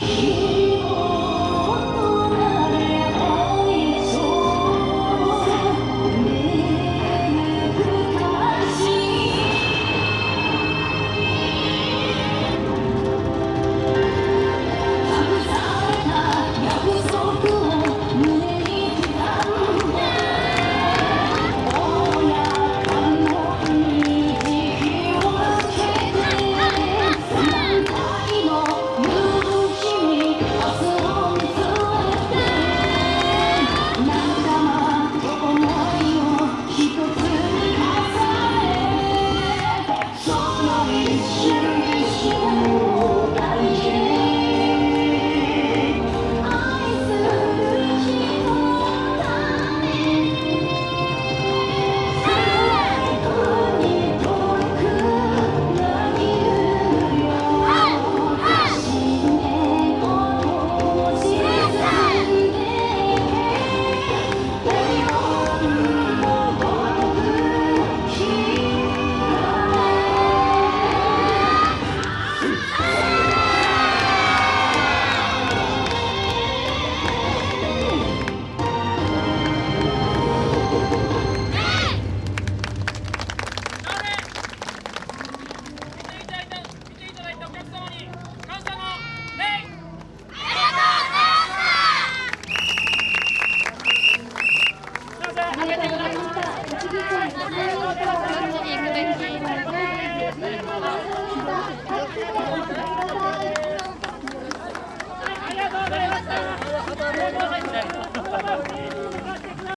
Yeah.